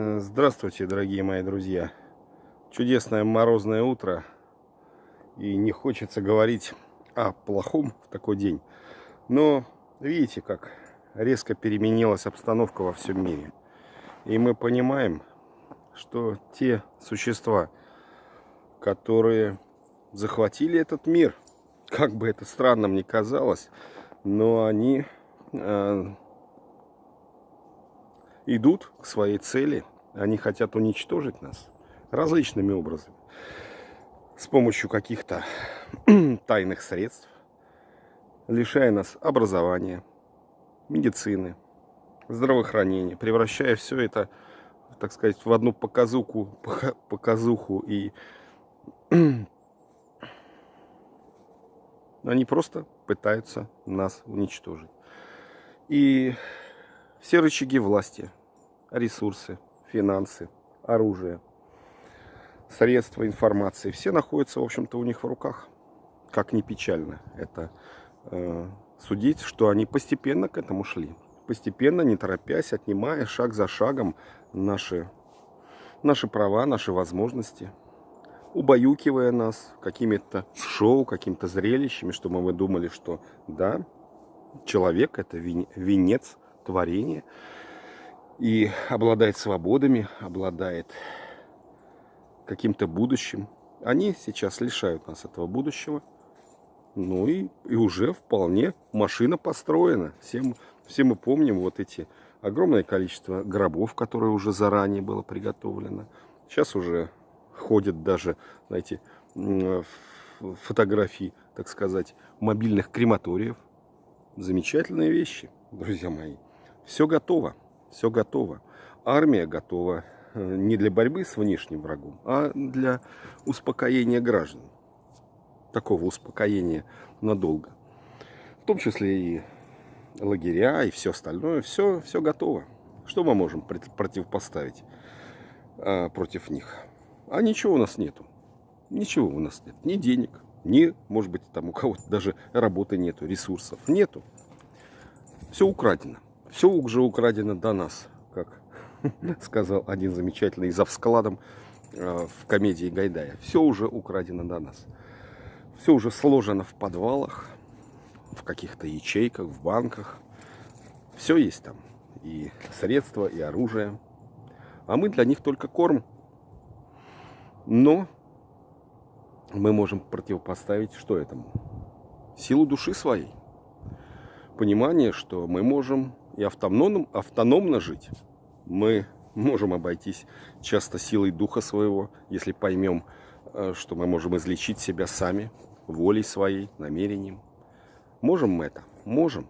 Э, здравствуйте, дорогие мои друзья. Чудесное морозное утро. И не хочется говорить о плохом в такой день. Но видите, как резко переменилась обстановка во всем мире. И мы понимаем, что те существа, которые захватили этот мир, как бы это странным ни казалось, но они э, идут к своей цели. Они хотят уничтожить нас различными образами. С помощью каких-то тайных средств, лишая нас образования, медицины, здравоохранения, превращая все это, так сказать, в одну показуху, показуху и они просто пытаются нас уничтожить. И все рычаги власти, ресурсы, финансы, оружие, средства информации, все находятся, в общем-то, у них в руках. Как ни печально это э, судить, что они постепенно к этому шли. Постепенно, не торопясь, отнимая шаг за шагом наши, наши права, наши возможности, убаюкивая нас какими-то шоу, какими-то зрелищами, чтобы мы думали, что да, человек это венец творения, и обладает свободами, обладает каким-то будущим. Они сейчас лишают нас этого будущего. Ну и, и уже вполне машина построена. Все, все мы помним вот эти огромное количество гробов, которые уже заранее было приготовлено. Сейчас уже ходят даже, знаете, фотографии, так сказать, мобильных крематориев. Замечательные вещи, друзья мои. Все готово все готово. Армия готова э, не для борьбы с внешним врагом, а для успокоения граждан. Такого успокоения надолго. В том числе и лагеря и все остальное. Все, все готово. Что мы можем противопоставить а, против них? А ничего у нас нету. Ничего у нас нет. Ни денег, ни, может быть, там у кого-то даже работы нету, ресурсов нету. Все украдено. Все уже украдено до нас, как сказал один замечательный за вскладом э, в комедии Гайдая. Все уже украдено до нас. Все уже сложено в подвалах, в каких-то ячейках, в банках. Все есть там. И средства, и оружие. А мы для них только корм. Но мы можем противопоставить что этому? Силу души своей. Понимание, что мы можем и автономно, автономно жить, мы можем обойтись часто силой духа своего, если поймем, э, что мы можем излечить себя сами, волей своей, намерением. Можем мы это? Можем.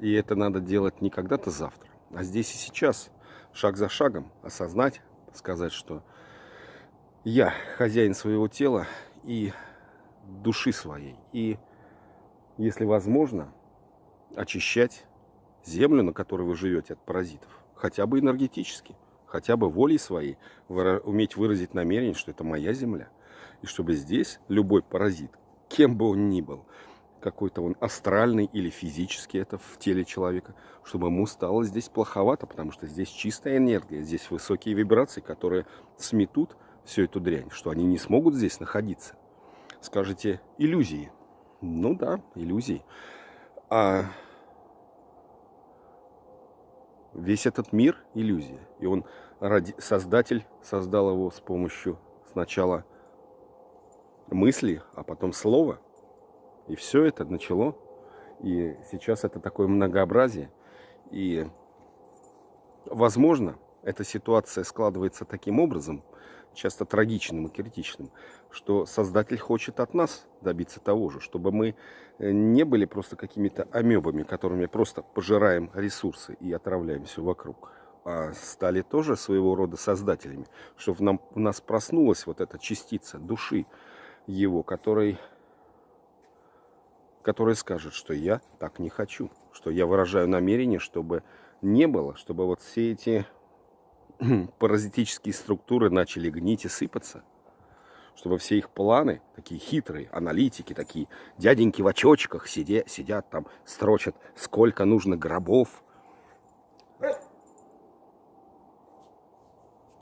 И это надо делать не когда-то завтра, а здесь и сейчас, шаг за шагом, осознать, сказать, что я хозяин своего тела и души своей. И, если возможно, очищать землю, на которой вы живете от паразитов, хотя бы энергетически, хотя бы волей своей, уметь выразить намерение, что это моя земля. И чтобы здесь любой паразит, кем бы он ни был, какой-то он астральный или физический, это в теле человека, чтобы ему стало здесь плоховато, потому что здесь чистая энергия, здесь высокие вибрации, которые сметут всю эту дрянь, что они не смогут здесь находиться. Скажете, иллюзии. Ну да, иллюзии. А Весь этот мир – иллюзия. И он, создатель, создал его с помощью сначала мысли, а потом слова. И все это начало. И сейчас это такое многообразие. И, возможно, эта ситуация складывается таким образом – часто трагичным и критичным, что Создатель хочет от нас добиться того же, чтобы мы э, не были просто какими-то амебами, которыми просто пожираем ресурсы и отравляем все вокруг, а стали тоже своего рода создателями, чтобы нам, в нас проснулась вот эта частица души его, который, который скажет, что я так не хочу, что я выражаю намерение, чтобы не было, чтобы вот все эти паразитические структуры начали гнить и сыпаться, чтобы все их планы, такие хитрые, аналитики, такие дяденьки в очочках сидят, сидят там, строчат, сколько нужно гробов.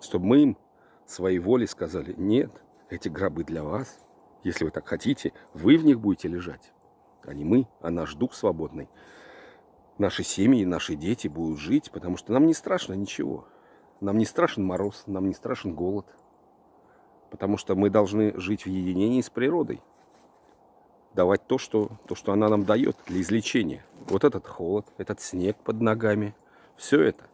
Чтобы мы им своей волей сказали, нет, эти гробы для вас. Если вы так хотите, вы в них будете лежать. А не мы, а наш дух свободный. Наши семьи, наши дети будут жить, потому что нам не страшно ничего. Нам не страшен мороз, нам не страшен голод. Потому что мы должны жить в единении с природой. Давать то, что, то, что она нам дает для излечения. Вот этот холод, этот снег под ногами. Все это.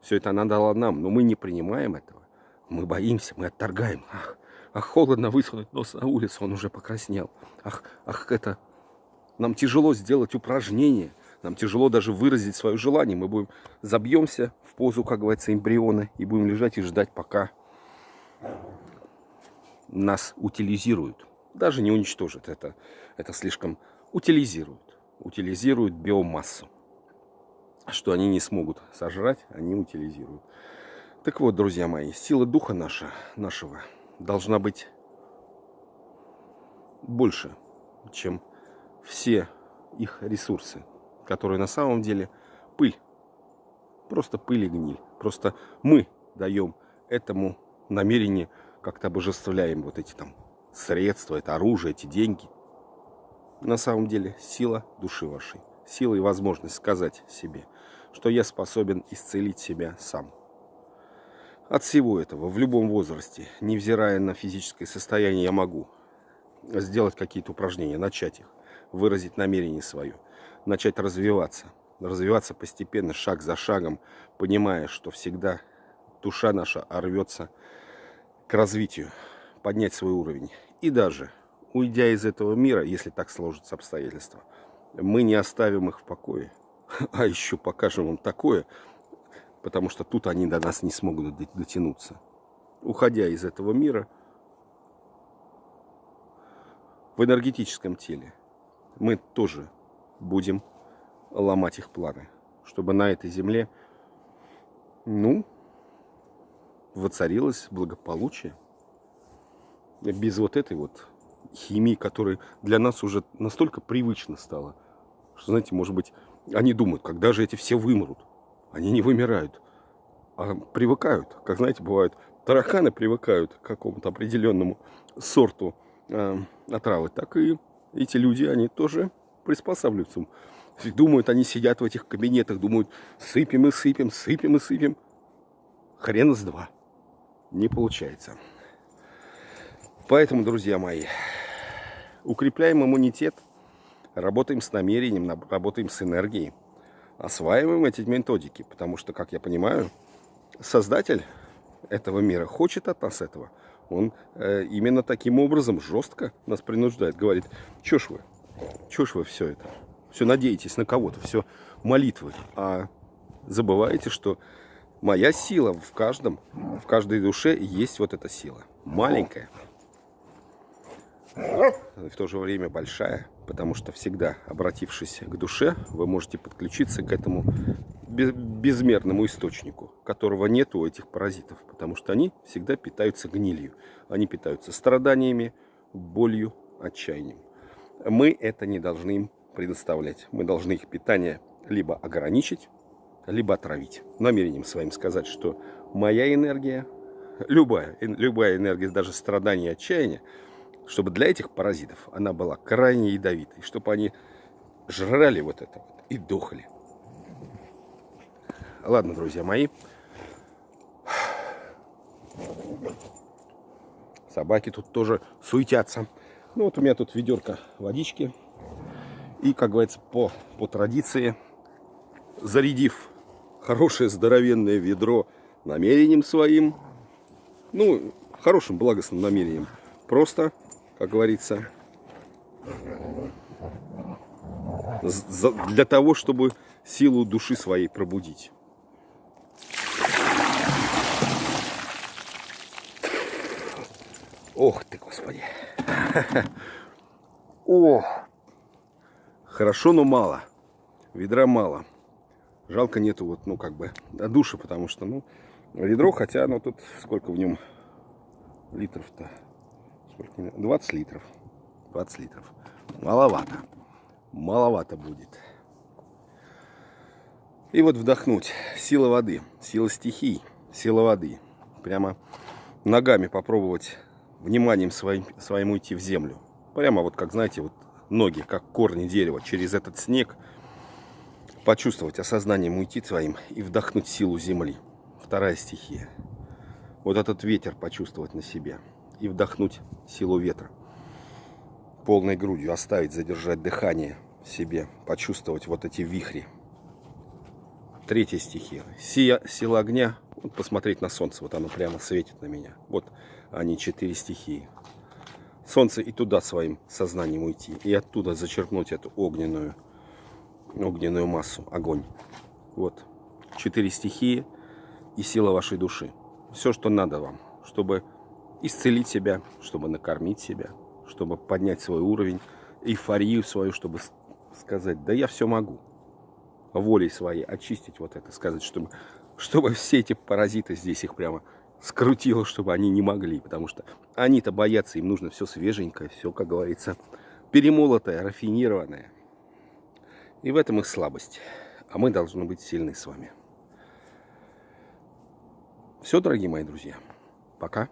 Все это она дала нам, но мы не принимаем этого. Мы боимся, мы отторгаем. Ах, ах холодно высунуть нос на улицу, он уже покраснел. Ах, ах, это... Нам тяжело сделать упражнение. Нам тяжело даже выразить свое желание. Мы будем забьемся в позу, как говорится, эмбриона и будем лежать и ждать, пока нас утилизируют. Даже не уничтожат это. Это слишком утилизируют. Утилизируют биомассу. Что они не смогут сожрать, они утилизируют. Так вот, друзья мои, сила духа наша, нашего должна быть больше, чем все их ресурсы, которые на самом деле пыль. Просто пыль и гниль. Просто мы даем этому намерению, как-то обожествляем вот эти там средства, это оружие, эти деньги. На самом деле сила души вашей, сила и возможность сказать себе, что я способен исцелить себя сам. От всего этого, в любом возрасте, невзирая на физическое состояние, я могу сделать какие-то упражнения, начать их, выразить намерение свое, начать развиваться, развиваться постепенно, шаг за шагом, понимая, что всегда душа наша рвется к развитию, поднять свой уровень. И даже уйдя из этого мира, если так сложатся обстоятельства, мы не оставим их в покое, а еще покажем им такое, потому что тут они до нас не смогут дотянуться. Уходя из этого мира, в энергетическом теле мы тоже будем ломать их планы, чтобы на этой земле, ну, воцарилось благополучие. Без вот этой вот химии, которая для нас уже настолько привычно стала, что, знаете, может быть, они думают, когда же эти все вымрут. Они не вымирают, а привыкают. Как знаете, бывают тараканы привыкают к какому-то определенному сорту э, отравы, так и эти люди, они тоже приспосабливаются. Думают, они сидят в этих кабинетах, думают, сыпем и сыпем, сыпем и сыпем. Хрен с два. Не получается. Поэтому, друзья мои, укрепляем иммунитет, работаем с намерением, работаем с энергией осваиваем эти методики, потому что, как я понимаю, создатель этого мира хочет от нас этого. Он э, именно таким образом жестко нас принуждает, говорит, что ж вы, ж вы все это, все надеетесь на кого-то, все молитвы, а забываете, что моя сила в каждом, в каждой душе есть вот эта сила, маленькая, в то же время большая, потому что всегда, обратившись к душе, вы можете подключиться к этому безмерному источнику, которого нет у этих паразитов, потому что они всегда питаются гнилью, они питаются страданиями, болью, отчаянием. Мы это не должны им предоставлять, мы должны их питание либо ограничить, либо отравить. Намерением своим сказать, что моя энергия, любая, любая энергия, даже страдания и отчаяния, чтобы для этих паразитов она была крайне ядовитой, чтобы они жрали вот это вот и дохли. Ладно, друзья мои. Собаки тут тоже суетятся. Ну вот у меня тут ведерко водички. И, как говорится, по, по традиции, зарядив хорошее здоровенное ведро намерением своим, ну, хорошим благостным намерением, просто как говорится, для того, чтобы силу души своей пробудить. Ох ты, Господи. О! Хорошо, но мало. Ведра мало. Жалко нету вот, ну, как бы, души, потому что, ну, ведро, хотя, ну, тут сколько в нем литров-то? Сколько? 20 литров. 20 литров. Маловато. Маловато будет. И вот вдохнуть. Сила воды, сила стихий, сила воды. прямо ногами попробовать вниманием своим, своим уйти в землю. Прямо вот, как знаете, вот ноги, как корни дерева, через этот снег почувствовать осознанием уйти своим и вдохнуть силу земли. Вторая стихия. Вот этот ветер почувствовать на себе и вдохнуть силу ветра. Полной грудью оставить, задержать дыхание в себе, почувствовать вот эти вихри. Третья стихия. Сия, сила огня. Посмотреть на солнце. Вот оно прямо светит на меня. Вот они четыре стихии. Солнце и туда своим сознанием уйти. И оттуда зачерпнуть эту огненную, огненную массу, огонь. Вот. Четыре стихии и сила вашей души. Все, что надо вам, чтобы исцелить себя, чтобы накормить себя, чтобы поднять свой уровень, эйфорию свою, чтобы сказать, да я все могу. Волей своей очистить вот это, сказать, чтобы, чтобы все эти паразиты здесь их прямо скрутило, чтобы они не могли. Потому что они-то боятся, им нужно все свеженькое, все, как говорится, перемолотое, рафинированное. И в этом их слабость. А мы должны быть сильны с вами. Все, дорогие мои друзья. Пока.